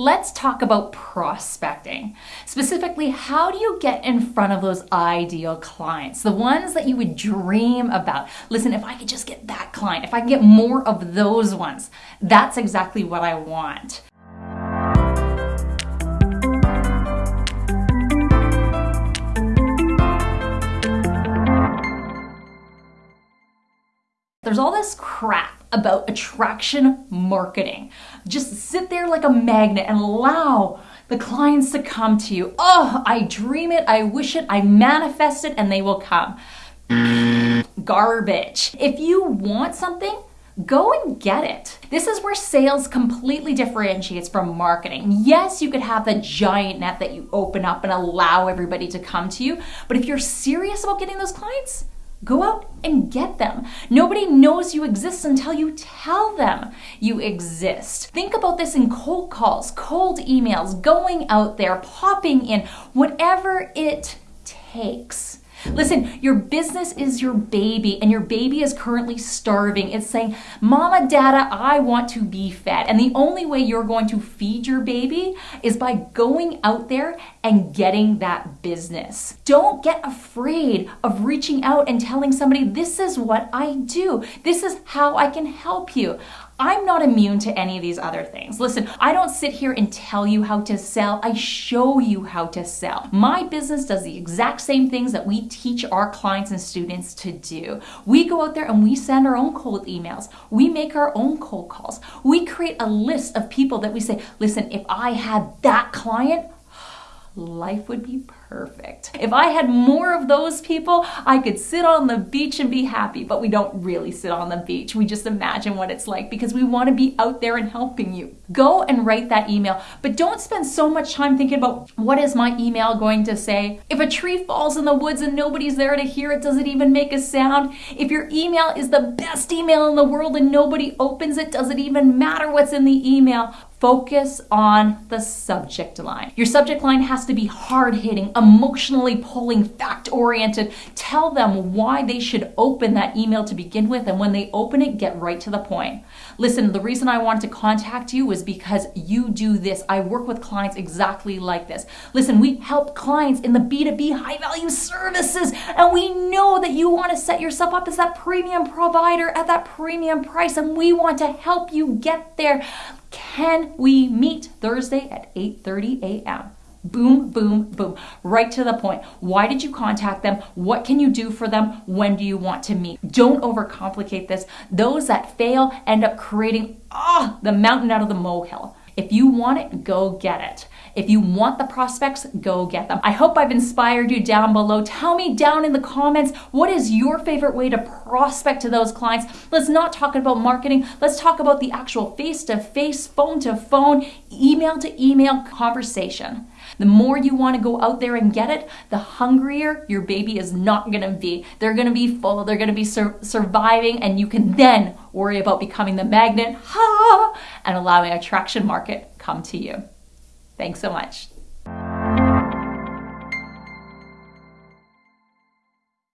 Let's talk about prospecting. Specifically, how do you get in front of those ideal clients? The ones that you would dream about. Listen, if I could just get that client, if I can get more of those ones, that's exactly what I want. There's all this crap about attraction marketing. Just sit there like a magnet and allow the clients to come to you. Oh, I dream it, I wish it, I manifest it, and they will come. Garbage. If you want something, go and get it. This is where sales completely differentiates from marketing. Yes, you could have the giant net that you open up and allow everybody to come to you, but if you're serious about getting those clients, Go out and get them. Nobody knows you exist until you tell them you exist. Think about this in cold calls, cold emails, going out there, popping in, whatever it takes. Listen, your business is your baby, and your baby is currently starving. It's saying, Mama, Dada, I want to be fed. And the only way you're going to feed your baby is by going out there and getting that business. Don't get afraid of reaching out and telling somebody, This is what I do, this is how I can help you. I'm not immune to any of these other things. Listen, I don't sit here and tell you how to sell, I show you how to sell. My business does the exact same things that we teach our clients and students to do. We go out there and we send our own cold emails, we make our own cold calls, we create a list of people that we say, listen, if I had that client, life would be perfect. If I had more of those people, I could sit on the beach and be happy, but we don't really sit on the beach. We just imagine what it's like because we want to be out there and helping you. Go and write that email, but don't spend so much time thinking about what is my email going to say. If a tree falls in the woods and nobody's there to hear it, does it even make a sound? If your email is the best email in the world and nobody opens it, does it even matter what's in the email? Focus on the subject line. Your subject line has to be hard hitting, emotionally pulling, fact oriented. Tell them why they should open that email to begin with, and when they open it, get right to the point. Listen, the reason I wanted to contact you was because you do this. I work with clients exactly like this. Listen, we help clients in the B2B high value services, and we know that you want to set yourself up as that premium provider at that premium price, and we want to help you get there. Can we meet Thursday at 8:30 a.m.? Boom, boom, boom. Right to the point. Why did you contact them? What can you do for them? When do you want to meet? Don't overcomplicate this. Those that fail end up creating oh, the mountain out of the molehill. If you want it, go get it. If you want the prospects, go get them. I hope I've inspired you down below. Tell me down in the comments what is your favorite way to prospect to those clients. Let's not talk about marketing. Let's talk about the actual face to face, phone to phone, email to email conversation. The more you want to go out there and get it, the hungrier your baby is not going to be. They're going to be full, they're going to be sur- surviving, and you can then worry about becoming the magnet ha, and allowing attraction market come to you. Thanks so much.